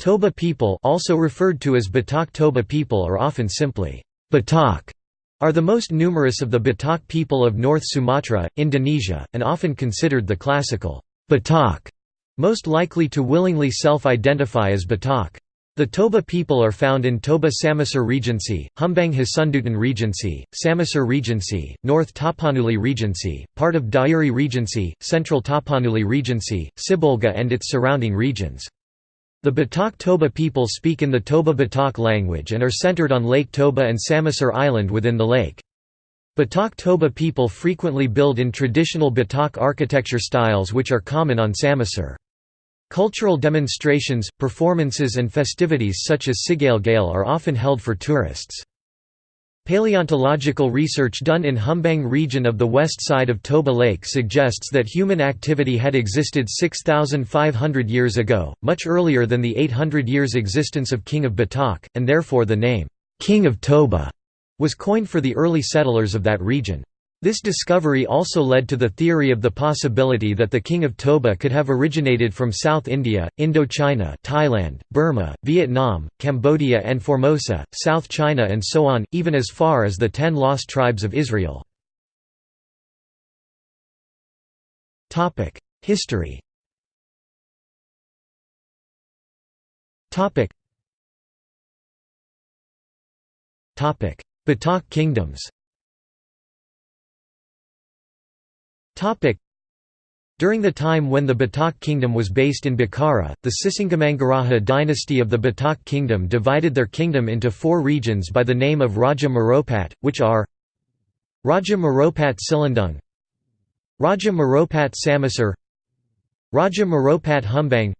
Toba people also referred to as Batak Toba people or often simply Batak are the most numerous of the Batak people of North Sumatra, Indonesia, and often considered the classical Batak, most likely to willingly self-identify as Batak. The Toba people are found in Toba Samosir Regency, Humbang Hasundutan Regency, Samosir Regency, North Tapanuli Regency, part of Dairi Regency, Central Tapanuli Regency, Sibolga and its surrounding regions. The Batak Toba people speak in the Toba Batak language and are centered on Lake Toba and Samosir Island within the lake. Batak Toba people frequently build in traditional Batak architecture styles which are common on Samosir. Cultural demonstrations, performances and festivities such as Sigalgale are often held for tourists. Paleontological research done in Humbang region of the west side of Toba Lake suggests that human activity had existed 6,500 years ago, much earlier than the 800 years existence of King of Batak, and therefore the name, "'King of Toba' was coined for the early settlers of that region. This discovery also led to the theory of the possibility that the king of Toba could have originated from South India, Indochina Thailand, Burma, Vietnam, Cambodia and Formosa, South China and so on, even as far as the ten lost tribes of Israel. History Batak kingdoms During the time when the Batak kingdom was based in Bakkara, the Sisingamangaraja dynasty of the Batak kingdom divided their kingdom into four regions by the name of Raja Maropat, which are Raja Maropat Silindung Raja Maropat Samosir Raja Maropat Humbang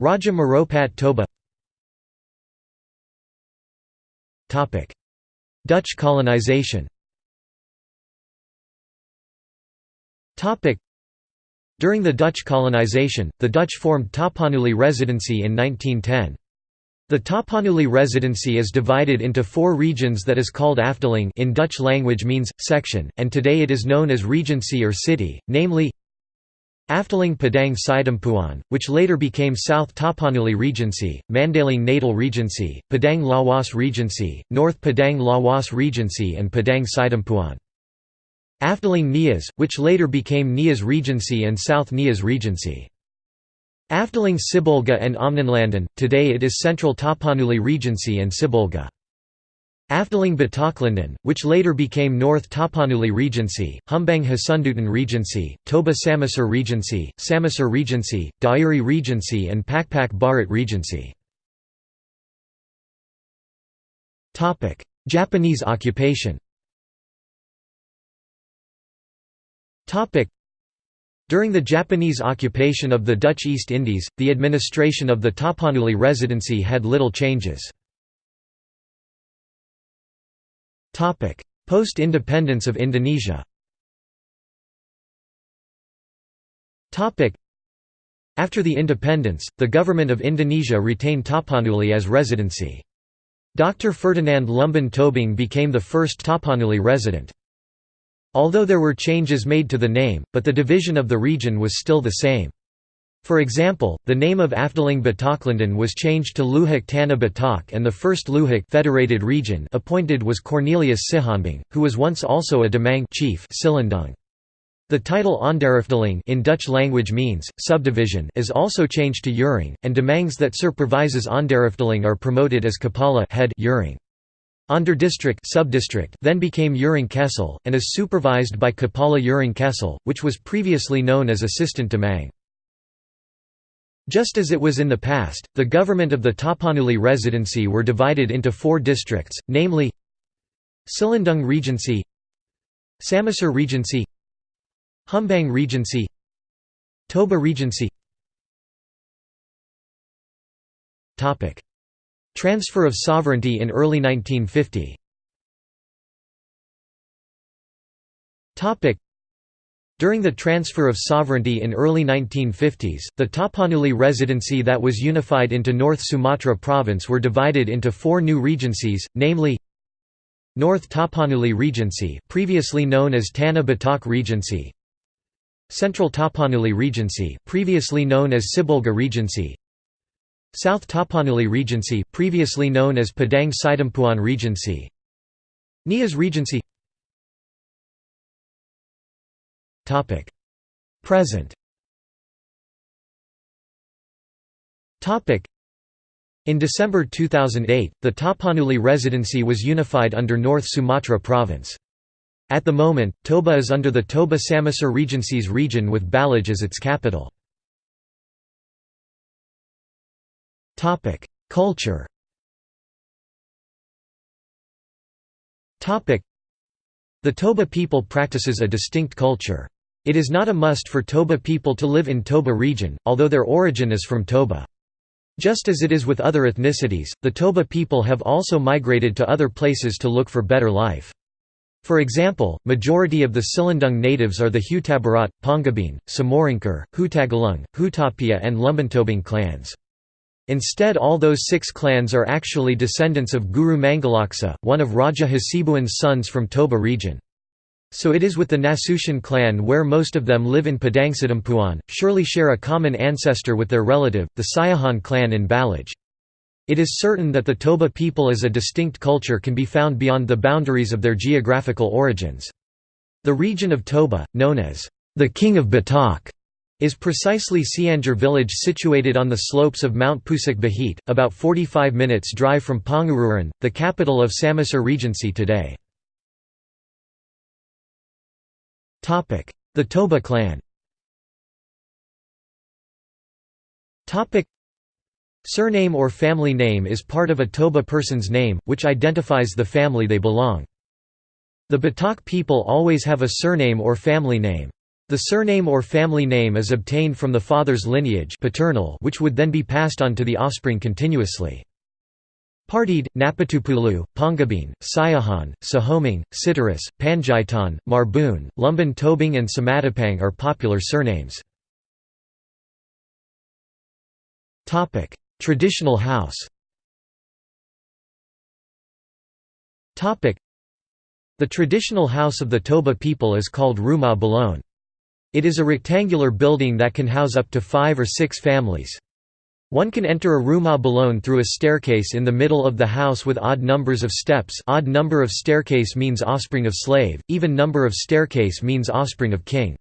Raja Maropat Toba. Dutch colonization During the Dutch colonization, the Dutch formed Tapanuli Residency in 1910. The Tapanuli Residency is divided into four regions that is called Afdeling in Dutch language means, section, and today it is known as Regency or City, namely Afdeling Padang Sidampuan, which later became South Tapanuli Regency, Mandailing Natal Regency, Padang Lawas Regency, North Padang Lawas Regency and Padang Sidampuan. Afdeling Nias, which later became Nias Regency and South Nias Regency. Afdeling Sibolga and Ommelanden, today it is Central Tapanuli Regency and Sibolga. Afdeling Bataklanden, which later became North Tapanuli Regency, Humbang Hasundutan Regency, Toba Samosir Regency, Samosir Regency, Dairi Regency and Pakpak Barat Regency. Japanese occupation During the Japanese occupation of the Dutch East Indies, the administration of the Tapanuli Residency had little changes. Post-independence of Indonesia After the independence, the government of Indonesia retained Tapanuli as residency. Dr. Ferdinand Lumban Tobing became the first Tapanuli resident. Although there were changes made to the name, but the division of the region was still the same. For example, the name of Afdeling Bataklanden was changed to Luhak Tanah Batak and the first Luhak federated region appointed was Cornelius Sihombing, who was once also a Demang chief. The title Onderafdeling in Dutch language means, subdivision is also changed to Urung, and Demangs that supervises Onderafdeling are promoted as Kepala head Urung. Onderdistrict subdistrict then became Urung Kecil, and is supervised by Kepala Urung Kecil, which was previously known as Assistant Demang. Just as it was in the past, the government of the Tapanuli Residency were divided into four districts, namely Silindung Regency Samosir Regency Humbang Regency Toba Regency Transfer of sovereignty in early 1950 during the transfer of sovereignty in early 1950s, the Tapanuli Residency that was unified into North Sumatra province were divided into four new regencies, namely North Tapanuli Regency previously known as Tana Batak Regency Central Tapanuli Regency previously known as Sibolga Regency South Tapanuli Regency previously known as Padang Sidampuan Regency. Nias Regency. Present. In December 2008, the Tapanuli Residency was unified under North Sumatra Province. At the moment, Toba is under the Toba Samosir Regency's region with Balige as its capital. Culture The Toba people practices a distinct culture. It is not a must for Toba people to live in Toba region, although their origin is from Toba. Just as it is with other ethnicities, the Toba people have also migrated to other places to look for better life. For example, majority of the Silindung natives are the Hutabarat, Panggabean, Simorangkir, Hutagalung, Hutapea and Lumbantobing clans. Instead all those six clans are actually descendants of Guru Mangalaksa, one of Raja Hasibuan's sons from Toba region. So it is with the Nasution clan where most of them live in Padangsidampuan, surely share a common ancestor with their relative, the Siahaan clan in Balige. It is certain that the Toba people as a distinct culture can be found beyond the boundaries of their geographical origins. The region of Toba, known as the King of Batak, is precisely Sianjur village situated on the slopes of Mount Pusuk Buhit, about 45 minutes drive from Pangururan, the capital of Samosir Regency today. The Toba clan Surname or family name is part of a Toba person's name, which identifies the family they belong. The Batak people always have a surname or family name. The surname or family name is obtained from the father's lineage paternal which would then be passed on to the offspring continuously. Partid, Napitupulu, Panggabean, Siahaan, Sihombing, Sitorus, Panjaitan, Marbun, Lumban Tobing and Simatupang are popular surnames. Traditional house The traditional house of the Toba people is called Rumah Bolon. It is a rectangular building that can house up to five or six families. One can enter a rumah bolon through a staircase in the middle of the house with odd numbers of steps odd number of staircase means offspring of slave, even number of staircase means offspring of king.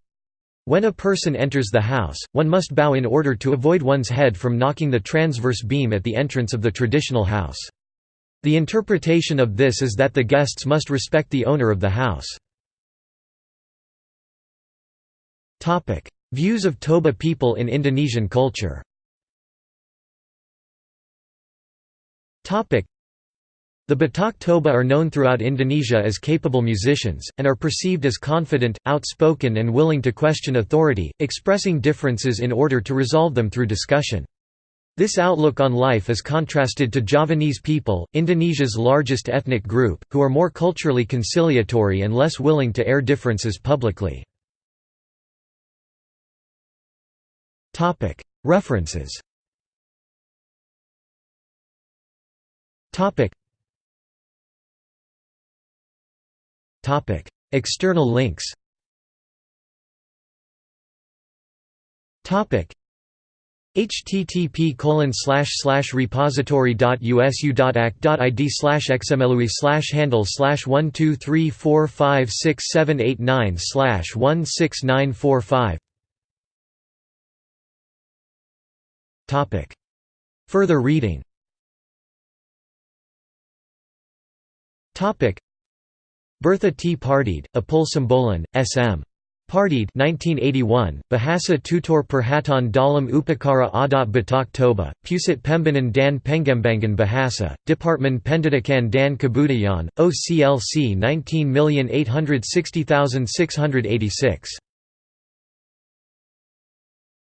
When a person enters the house, one must bow in order to avoid one's head from knocking the transverse beam at the entrance of the traditional house. The interpretation of this is that the guests must respect the owner of the house. Views of Toba people in Indonesian culture the Batak Toba are known throughout Indonesia as capable musicians, and are perceived as confident, outspoken and willing to question authority, expressing differences in order to resolve them through discussion. This outlook on life is contrasted to Javanese people, Indonesia's largest ethnic group, who are more culturally conciliatory and less willing to air differences publicly. References. External links. Topic: http colon slash slash repository dot usu dot act dot id slash xmlui slash handle slash one two three four five six seven eight nine slash one six nine four five Further reading Bertha T. Partid, Apul Simbolon, S.M. Partid 1981, Bahasa Tutur Perhatan dalam Upacara Adat Batak Toba, Pusat Pembinaan dan Pengembangan Bahasa, Department Pendidikan dan Kebudayaan, OCLC 19860686.